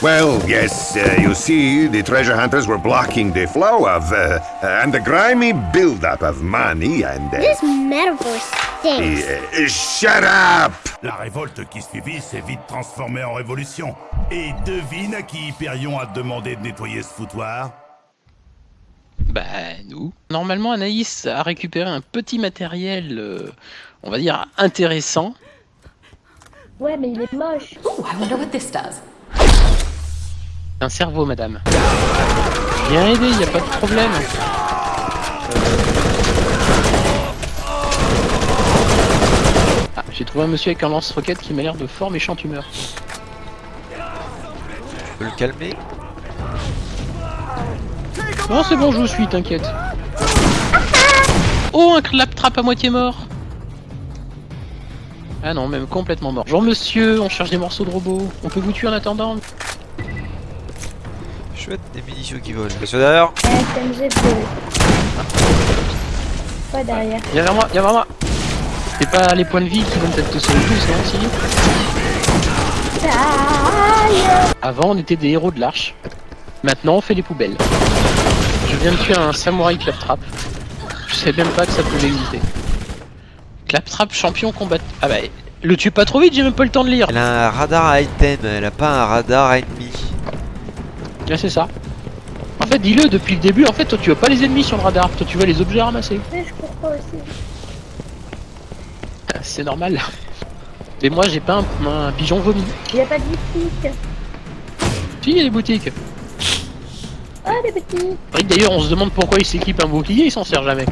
Well, yes, uh, you see, the treasure hunters were blocking the flow of, uh, uh, and the grimy buildup of money and... Uh, This metaphor stinks. uh, shut up! La révolte qui suivit s'est vite transformée en révolution. Et devine à qui Hyperion a demandé de nettoyer ce foutoir? Bah, nous. Normalement, Anaïs a récupéré un petit matériel, euh, on va dire, intéressant. Ouais, mais il est moche. Ooh, I wonder what this does. Un cerveau, madame. Bien aidé, y a pas de problème. Ah, j'ai trouvé un monsieur avec un lance-roquette qui m'a l'air de fort méchante humeur. Faut le calmer Non, c'est bon, je vous suis, t'inquiète. Oh, un claptrap à moitié mort Ah non, même complètement mort. Bonjour monsieur, on cherche des morceaux de robots. On peut vous tuer en attendant? Chouette, des munitions qui volent. Monsieur d'ailleurs SMG bleu. Pas derrière. Viens vers moi, viens vers moi C'est pas les points de vie qui vont peut-être te sauver le plus, non, Avant, on était des héros de l'arche. Maintenant, on fait les poubelles. Je viens de tuer un samouraï claptrap. Je savais même pas que ça pouvait exister. Claptrap champion combat. Ah bah, le tue pas trop vite, j'ai même pas le temps de lire. Elle a un radar à item, elle a pas un radar à ennemi. Là, c'est ça. En fait, dis-le depuis le début. En fait, toi, tu vois pas les ennemis sur le radar. Toi, tu vois les objets ramassés. Mais je cours pas aussi. C'est normal. Et moi, j'ai pas un, un pigeon vomi. Il y a pas de boutique. Si, il y a des boutiques. Ah, des. Oui, D'ailleurs, on se demande pourquoi il s'équipe un bouclier, il s'en sert jamais.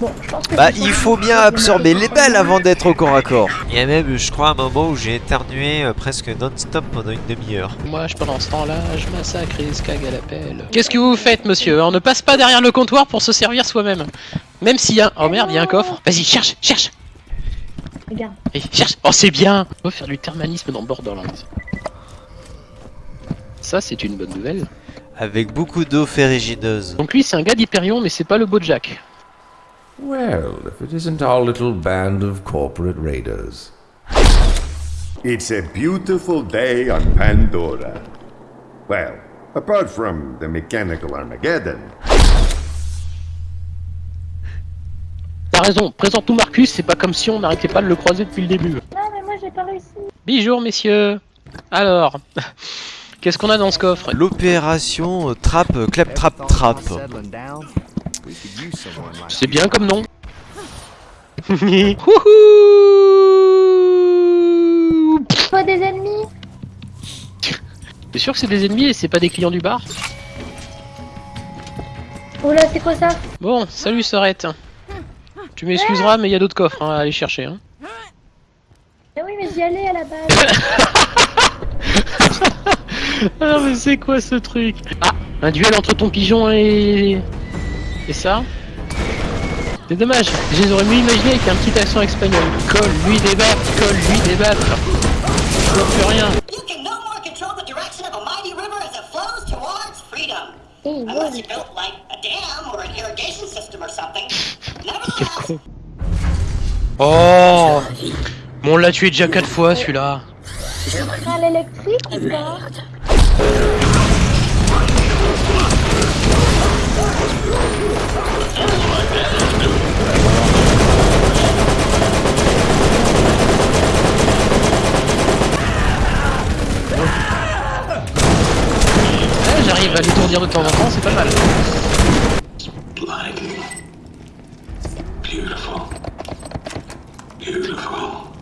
Bon, je pense que Bah, il faut bien absorber les balles avant d'être au corps à corps. Il y a même, je crois, un moment où j'ai éternué euh, presque non-stop pendant une demi-heure. Moi, je pendant ce temps-là, je massacre les skag à l'appel. Qu'est-ce que vous faites, monsieur On ne passe pas derrière le comptoir pour se servir soi-même. Même s'il y a... Oh merde, il y a un coffre. Vas-y, cherche, cherche Regarde. Et cherche Oh, c'est bien On va faire du thermalisme dans Borderlands. Ça, c'est une bonne nouvelle. Avec beaucoup d'eau ferrugineuse. Donc lui, c'est un gars d'Hyperion, mais c'est pas le beau Jack. Well, if it isn't our little band of corporate raiders. It's a beautiful day on Pandora. Well, apart from the mechanical Armageddon. T'as raison, présente-nous Marcus, c'est pas comme si on n'arrêtait pas de le croiser depuis le début. Non, mais moi j'ai pas réussi. Bonjour, messieurs Alors, qu'est-ce qu'on a dans ce coffre? L'opération euh, Trap Clap Trap Trap. C'est bien comme nom. Wouhou Pas des ennemis. T'es sûr que c'est des ennemis et c'est pas des clients du bar? Oh là, c'est quoi ça? Bon, salut Sorette. Tu m'excuseras, mais il y a d'autres coffres hein, à aller chercher. Hein. Mais oui, mais j'y allais à la base. Ah, mais c'est quoi ce truc? Ah, un duel entre ton pigeon et. Et ça C'est dommage, je les aurais mieux imaginé avec un petit accent espagnol. Colle, lui débattre, colle, lui débattre. Je vois plus rien. Something. Quel con. Oh Bon, on l'a tué déjà quatre fois celui-là. l'électrique ou pas Ouais, J'arrive à l'étourdir de temps en temps, c'est pas mal. Beautiful. Beautiful.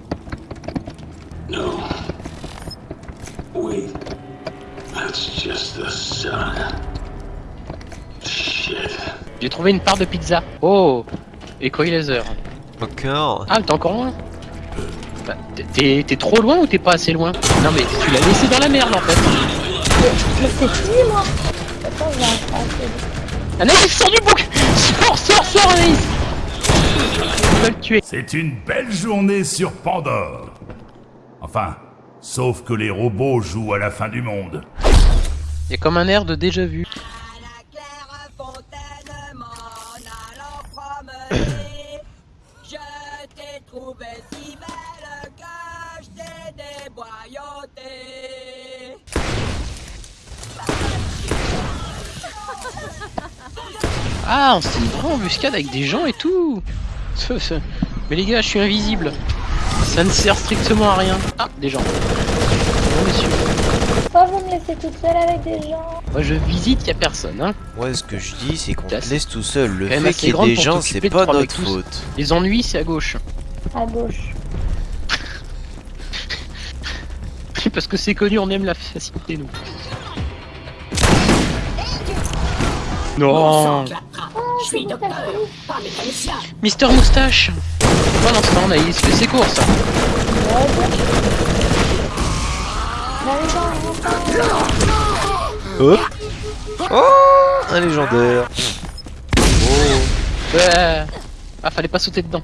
No. Wait. That's just the sun. J'ai trouvé une part de pizza. Oh Ecoy laser. Encore Ah, t'es encore loin Bah, t'es- trop loin ou t'es pas assez loin? Non mais tu l'as laissé dans la merde en fait. Mais c'est fini, moi. Attends, je vais attraper. Anaïs, sors du bouc Sors, sors, sors Anaïs Tu vas le tuer. C'est une belle journée sur Pandore. Enfin, sauf que les robots jouent à la fin du monde. Il y a comme un air de déjà vu. Ah, c'est une vraie embuscade avec des gens et tout Mais les gars, je suis invisible. Ça ne sert strictement à rien. Ah, des gens. Bon, messieurs. Pourquoi vous me laissez toute seule avec des gens Moi, je visite, y a personne, hein. Moi, ce que je dis, c'est qu'on te laisse tout seul. Le fait qu'il y ait grande des pour gens, c'est pas notre faute. Les ennuis, c'est à gauche. À gauche. Parce que c'est connu, on aime la facilité, nous. Non Je suis docteur, pas mécanicien. Mister Moustache Pendant ce temps, Naïs fait ses courses. Hop Oh Un légendaire Ouais. Ah, fallait pas sauter dedans.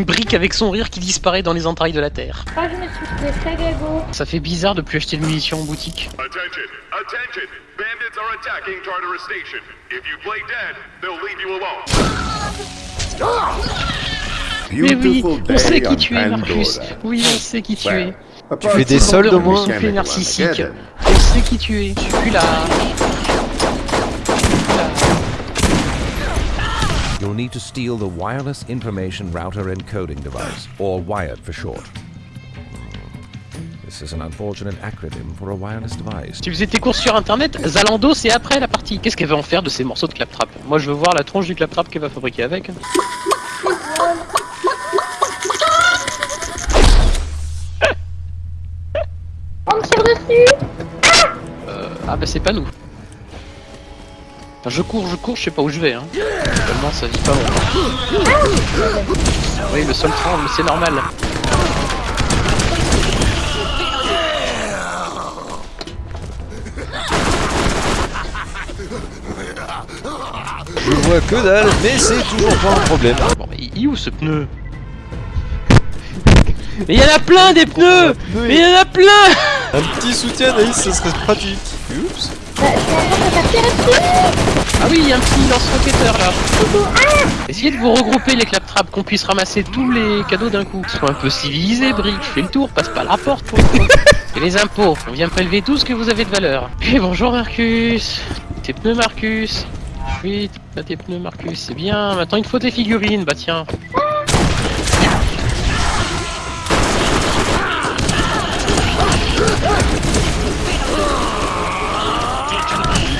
Brick avec son rire qui disparaît dans les entrailles de la terre. Ah, je me suis fait très grégo. Ça fait bizarre de plus acheter de munitions en boutique. Attention! Attention! Bandits are attacking Tartarus Station. If you play dead, they'll leave you alone. Mais oui, Beautiful on sait day qui tu es, Marcus. Oui, on sait qui tu es. Tu fais des soldes au moins Tu mechanical narcissique. On sait qui tu es. Tu es là. Need to steal the Wireless Information Router Encoding Device, or WIRED for short. This is an unfortunate acronym for a wireless device. Tu faisais tes courses sur internet, Zalando c'est après la partie. Qu'est-ce qu'elle va en faire de ces morceaux de claptrap? Moi je veux voir la tronche du claptrap qu'elle va fabriquer avec. On me tire dessus Ah bah c'est pas nous. Enfin, je cours, je cours, je sais pas où je vais. Hein. Ça vit pas bon. Oui, le sol tremble, c'est normal. Je vois que dalle, mais c'est toujours pas un problème. Bon, mais il est où ce pneu? Mais il y en a plein des pneus Mais il y en a plein Un petit soutien Naïs, ce serait pratique. Oups. Ah oui, il y a un petit lance-roquetteur là. Essayez de vous regrouper les claptraps, qu'on puisse ramasser tous les cadeaux d'un coup. Sois un peu civilisé, Brick. Fais le tour, passe pas la porte pour. Et les impôts, on vient prélever tout ce que vous avez de valeur. Et bonjour Marcus. Tes pneus Marcus. Oui, t'as tes pneus Marcus, c'est bien. Maintenant il te faut tes figurines, bah tiens.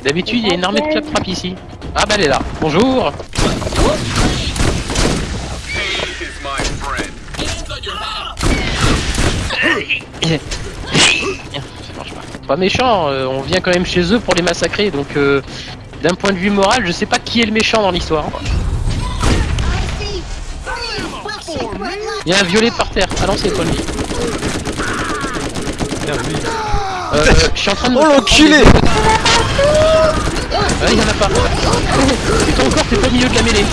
D'habitude, il y a une armée de claptraps ici. Ah bah elle est là. Bonjour. Ça marche pas. Pas méchant, euh, on vient quand même chez eux pour les massacrer, donc euh, d'un point de vue moral, je sais pas qui est le méchant dans l'histoire. Il y a un violet par terre. Ah non, c'est pas lui. Euh, je suis en train de. Oh l'enculé Ah, il y en a pas. Et toi encore, t'es pas au milieu de la mêlée.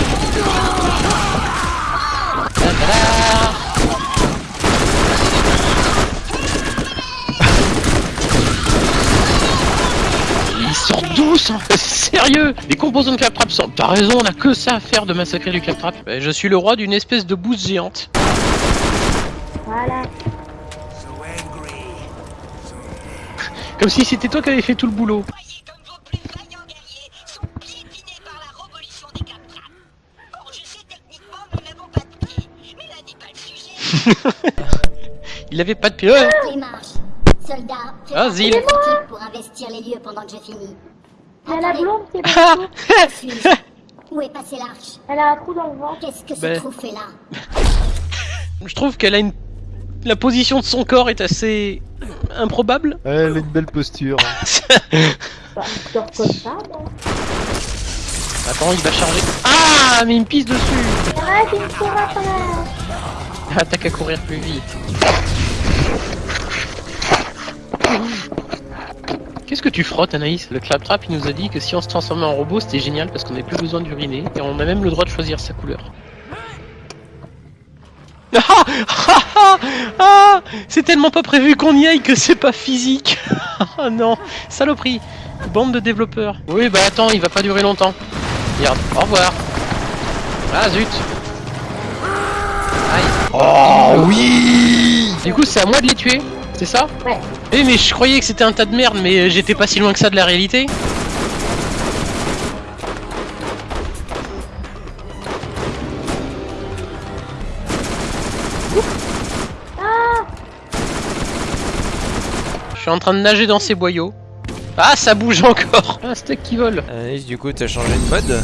Ils sortent d'où ça Sérieux Les composants de claptrap sortent. T'as raison, on a que ça à faire de massacrer du claptrap. Bah, je suis le roi d'une espèce de bouse géante. Voilà. Comme si c'était toi qui avais fait tout le boulot. Voyez comme vos plus vaillants guerriers sont piétinés par la révolution des claptraps. Bon, je sais techniquement, nous n'avons pas de pied, mais là n'est pas le sujet. Il avait pas de marches. Soldats, Ah, Zil. équipe pour investir les lieux pendant que je finis. Il y a la blonde qui est Ah Où est passée l'arche? Elle a un trou dans le ventre. Qu'est-ce que ce Ben. trou fait là? Je trouve qu'elle a une. La position de son corps est assez improbable. Elle a une belle posture. Bah, comme ça. Attends, il va charger. Ah, mais il me pisse dessus. Ah, qui me court après. T'as qu'à courir plus vite. Qu'est-ce que tu frottes, Anaïs Le claptrap, il nous a dit que si on se transformait en robot, c'était génial parce qu'on n'avait plus besoin d'uriner et on a même le droit de choisir sa couleur. Ah, ah, ah, ah C'est tellement pas prévu qu'on y aille que c'est pas physique. Ah non, saloperie. Bande de développeurs. Oui, bah attends, il va pas durer longtemps. Regarde, au revoir. Ah zut. Oh oui Du coup, c'est à moi de les tuer, c'est ça Ouais. Eh mais je croyais que c'était un tas de merde, mais euh, j'étais pas si loin que ça de la réalité. Je suis en train de nager dans ces boyaux. Ah, ça bouge encore Un steak qui vole Alice, du coup, t'as changé de mode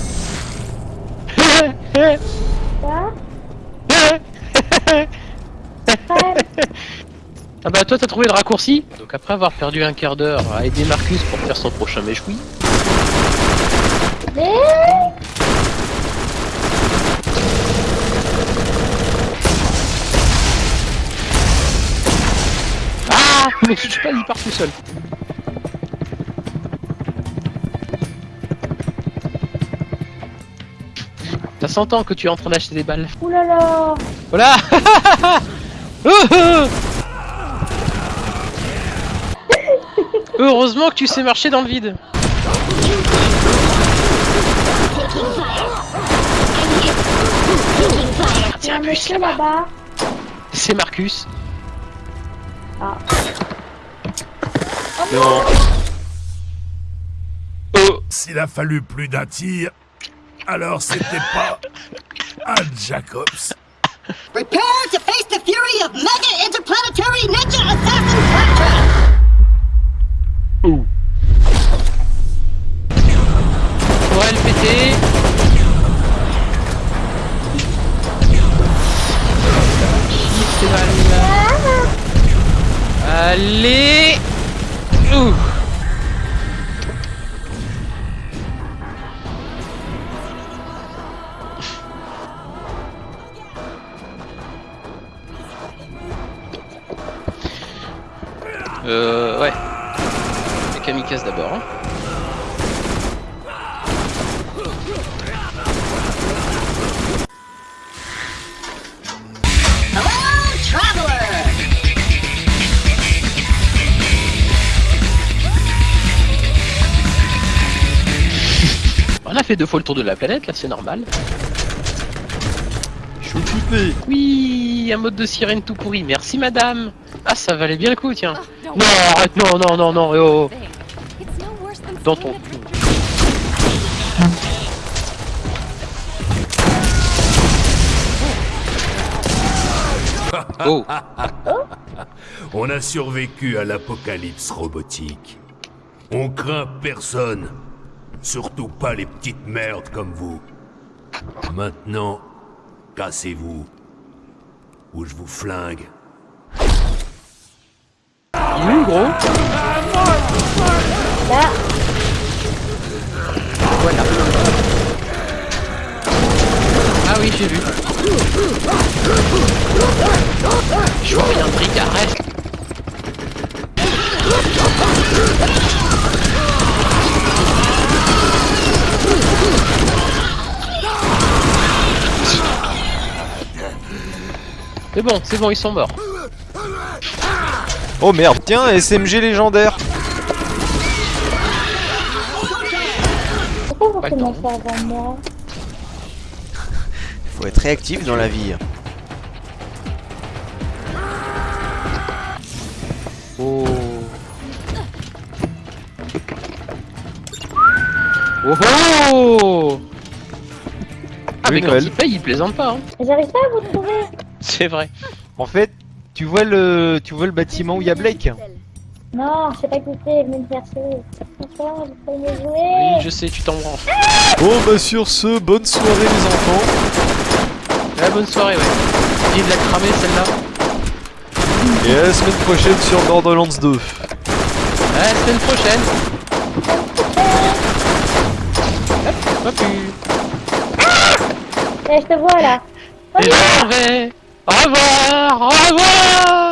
Quoi Ah bah toi t'as trouvé le raccourci Donc après avoir perdu un quart d'heure à aider Marcus pour faire son prochain méchoui, Mais Ah Ne me touche pas, il part tout seul. Ça s'entend que tu es en train d'acheter des balles. Oulala Voilà Oh, oh Heureusement que tu sais marcher dans le vide. Il y a un monsieur là-bas. C'est Marcus. Ah. Non. Oh S'il a fallu plus d'un tir, alors c'était pas un Jacobs. To face the fury of Mega Interplanetary Ninja Assassin Claptrap! Faudrait le péter. Chier ces balles là. Allez Ouh. On a fait deux fois le tour de la planète, là c'est normal. Choupippé Oui, un mode de sirène tout pourri, merci madame Ah ça valait bien le coup, tiens Non, arrête, non, non, non, non, eh oh Dans ton cul. Oh On a survécu à l'apocalypse robotique. On craint personne. Surtout pas les petites merdes comme vous. Maintenant, cassez-vous. Ou je vous flingue. Il est où, gros Là, Voilà. Ah oui, j'ai vu. Je vois rien, bric, arrête C'est bon, c'est bon, ils sont morts. Oh merde, tiens, SMG légendaire pourquoi vous commencez avant moi Faut être réactif dans la vie. Oh. Oh oh Ah mais quand il paye, il plaisante pas hein. J'arrive pas à vous trouver. C'est vrai. En fait, tu vois le, tu vois le bâtiment où il y a Blake Non, je sais pas écouter, me faire pouvez me Oui, je sais, tu t'en branches. Bon bah sur ce, bonne soirée les enfants. Ah, bonne soirée, ouais. Il de la cramer celle-là. Et à la semaine prochaine sur Borderlands 2. À la semaine prochaine. Hop, pas plus. Eh, je te vois là. Et je m'en vais. Au revoir, au revoir.